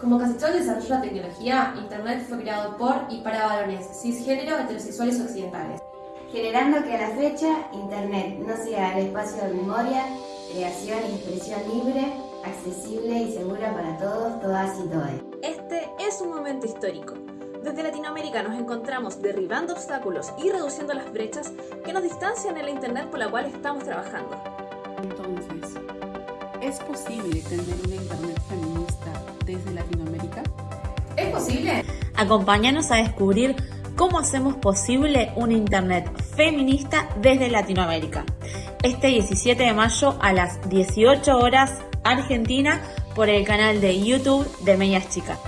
Como casi todo el desarrollo de la tecnología, Internet fue creado por y para varones cisgénero, heterosexuales occidentales. Generando que a la fecha Internet no sea el espacio de memoria, creación y expresión libre, accesible y segura para todos, todas y todas. Este es un momento histórico. Desde Latinoamérica nos encontramos derribando obstáculos y reduciendo las brechas que nos distancian en la Internet por la cual estamos trabajando. Entonces, ¿es posible tener una Internet feminista desde Latinoamérica? ¿Es posible? Acompáñanos a descubrir cómo hacemos posible una Internet feminista desde Latinoamérica. Este 17 de mayo a las 18 horas Argentina por el canal de YouTube de Medias Chicas.